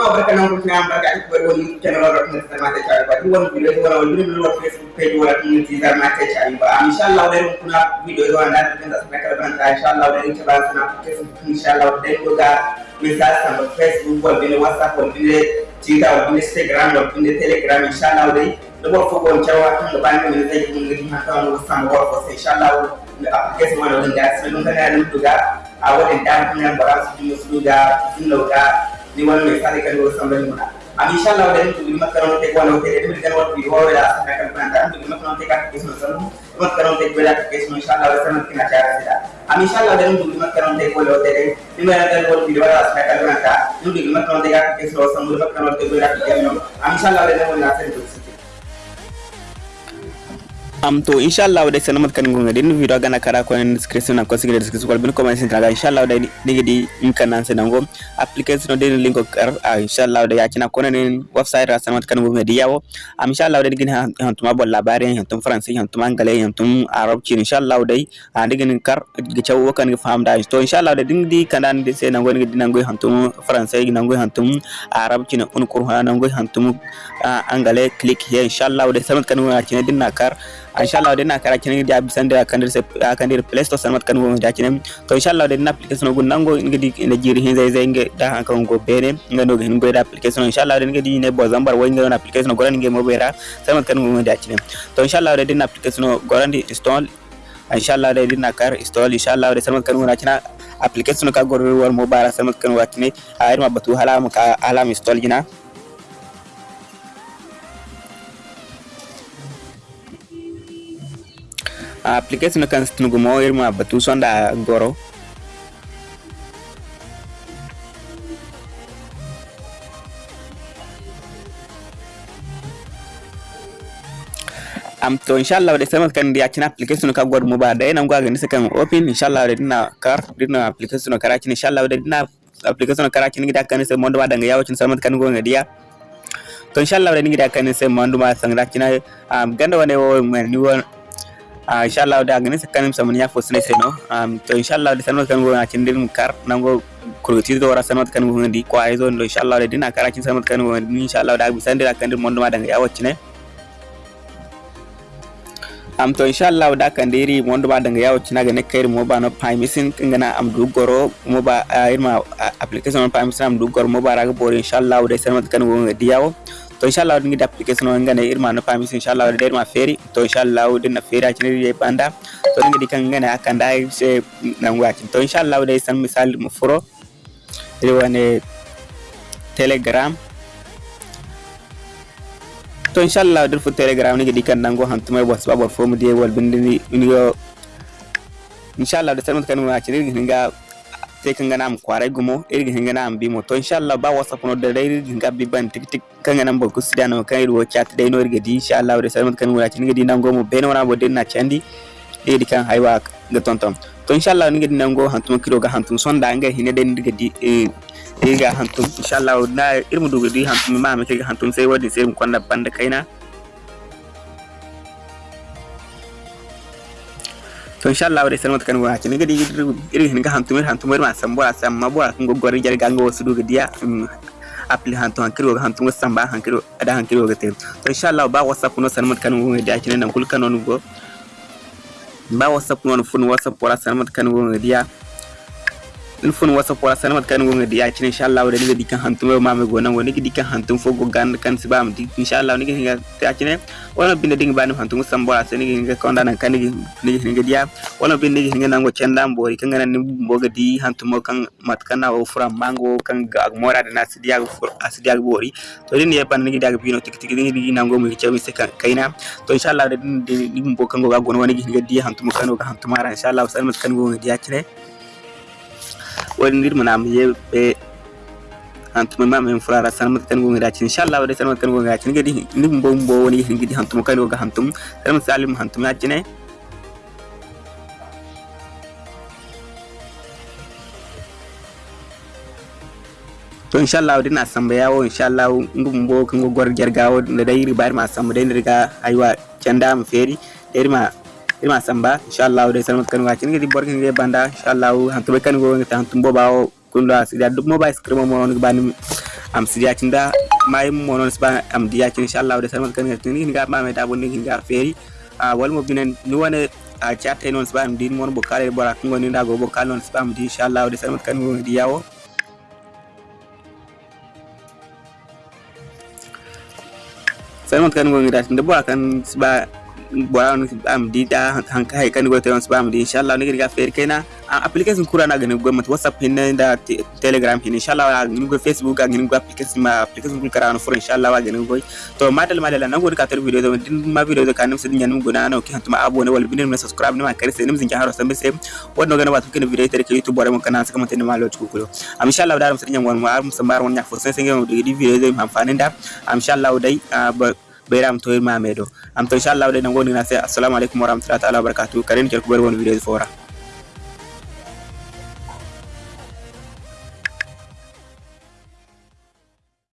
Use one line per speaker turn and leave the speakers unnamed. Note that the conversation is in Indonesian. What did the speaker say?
well, but I can work now, but I got people when you can order things that matter child, but you want videos when I will do a Facebook page or communities that matter child, but I'm inshallah they will put up videos on that because that's like a brand, inshallah they will have an application, inshallah they will that message on Facebook, or in WhatsApp, or in Twitter, or in Instagram, or in Telegram, inshallah they نقول فوق الجواب كل بان من زي من اللي ما كانوا وصلنا غرفة إن شاء الله الأبليكيشن ولا نجاز من ممكن أن نبدأ أول إن كان كنا برامج في مسلوجا في لوجا wani mai sale kan te te te te te te te te
am to inshallah wadai sana mat kan gonga video gana kara ko en description na ko sigre description. Ko bin comment sin traga inshallah wadai ni di in kan nan application de link ko kar inshallah wadai yakina ko nen website ra sana mat kan gonga di yawo am inshallah wadai gina han tuma bol labari han tum tum anglais han arab ci inshallah wadai a digin kar gi chaw kan gi da. To inshallah wadai din di kanan de senango ni dinango han tum français ginango han tum arab ci na un qur'an nango han tum anglais click here. Inshallah wadai sana mat kan gonga ci din nakar inshallah insha Allah da na kara kin da bisan da kan der kan der play store sanmat kan wonga da kin to insha Allah da na application go nango ngi jiri hin zai zai ngi da han go bene ngi no hin da application. Insha Allah da ngi ne bo zambar wo ngi application go ran ngi mo bera sanmat kan wonga da kin to insha Allah da application go ran install. Insha Allah da kar install. Insha Allah da sanmat kan wonga kin application ka go war mo bara kan wa kin a irma batu hala mu ka alam install gina application kan stun gumo irma batu sonda goro. Am to inshallah de sama kan dia kina application ka god mo ba da ina ngwa ga kan open inshallah de dina kar dina application kara kina inshallah de dina application kara kina gida kan sai mondo ba danga yawo kin sama kan go ngadiya to inshallah de gida kan sai mondo ma sanga kina am ganda wane wo ni uh, inshallah da ganin sakanin samun ya fosu ne sai no. Um, to inshallah da sanar kan gona kin din kar nan go kurti do wara sanar kan gona di kwa izo no inshallah da dina kara kin sanar kan gona inshallah da bisan da kan din mondo ma daga ya wacce ne am to inshallah da kan diri mondo ma daga ya wacce na ga ne kai mo ba no pamisin kin gana am du goro mo ba irma application pamisin am du goro mo ba raga bore inshallah da sanar kan gona di yawo to inshallah ngi da application on ngane irma no pamis inshallah da irma feri. To inshallah din na feri acin ye banda to ngi dikan ngane akan da se nan wacin to inshallah da san misal mu furo. Wane telegram. To inshallah dir fu telegram ngi dikan nango hantumay boss babor fomu die wal bindini nigo inshallah da san kan wacin ngi sai kan ganam kwara gumo ir kan ganam bi moto inshallah ba wasa kuno da dai ga bi ban tik tik. Kan ganam ba ku sida no kan irwo chat dai no irga di inshallah da salmat kan wala cin gadi nan gomo be no na bodin na chandi dai di kan haiwa ga tonton to inshallah ni gadi nan go hantum kiro ga hantum sonda anga hine dai diga di eh ga hantum. Inshallah na irmu duga di hantum ma me ga hantum sai wadi sai mu kwanda banda kaina. ኢንሻአላህ ወደ ሰለሞት ከን ወራችን እንግዲህ ይድሩ ይድሩ ንጋ ሀንቱ ምር ሀንቱ ምር ማሰም ቦራ ሰማ ቦራ ንጎ ጎሪ ጀርጋ ንጎ ወስዱ ግዲያ አፕሊ ሀንቱ ሀንክሪ ወጋ ሀንቱ ወሳም ባ ሀንክሪ አዳ ሀንክሪ ወጋ ተ ኢንሻአላህ ባ ወሳፍ ነው ሰለሞት ከን ወዲያችን እና ሁል ከን ነው ንጎ ba whatsapp non fun whatsapp wala sanmat kan wo dia fun wasa pora sanmat kan go ngadi ya cin inshallah wada ni dikan hantum ma me gonan woni dikan hantum fo go gan kan siba am di inshallah ni ga ta cin wala bin ding banu hantum sambora sen ni ga konda nan kan ni ni ga dia. Wala bin ni ga nango cenda mbori kan nan ni boga di hantum kan mat kan o fura mango kan ga mora da nas dia asidia bori to ni ya pan ni ga bino tik tik ni ni nango mu cewi se kaina to inshallah da ni mbo kan go ga gono woni ga dia hantum kan go hantum ara inshallah sanmat kan go dia cin ወንግድ ምናም የቤ አንቱም ማም እንፍራራ ሰነ መተን ጎንጋችን ኢንሻአላህ ወደ ሰነ መተን ጎንጋችን እንግዲህ ንም ቦምቦ ወኒ እንግዲህ አንቱም ከኔ ወጋ አንቱም ለምሳሌም አንቱም ያጭነ to inshallah wadin asamba yawo inshallah ngum bo kango gor jerga wod da dayri bar ma asamba dayri riga aywa canda am feri dayri ma irma samba inshallah dai salmat kan wa cin gidi borkin ge banda inshallah hantu be kan go ngata hantu bo bawo kun lo asidi duk mo ba screen mo non ba ni am sidi acinda may mo non ba am di acin inshallah da sama kan ni ga ma mai da bon ni ga feri a wal mo binen ni wona a chat non ba am din mon bo kale bora ko ngoni ndago bo kale non ba am di inshallah da sama kan di yawo sama kan ngoni da nda bo kan ba bora am di da hanka hay kan go te on ba di inshallah ni ga fer kena application kura na gane go mat whatsapp hin da telegram hin inshallah ni go facebook ga ni go application ma application kura na for inshallah wa ganin go to madal madal na go ka tar video din ma video da kanum sidin yanum go na na ki hantuma abo ne wal binin na subscribe ne ma kare sai nim zin jaharo sambe sai wannan gana ba tukin video tare ke youtube bore mun kana saka mutane ma lo kulo am inshallah da ram sidin yan wan ma am sambar won nya for sai sai ga video da am inshallah dai beeram to'in maamedo amto inshallah wala nango ni nase assalamu alaikum warahmatullahi ta'ala wabarakatuh kanen ko kubar won video fora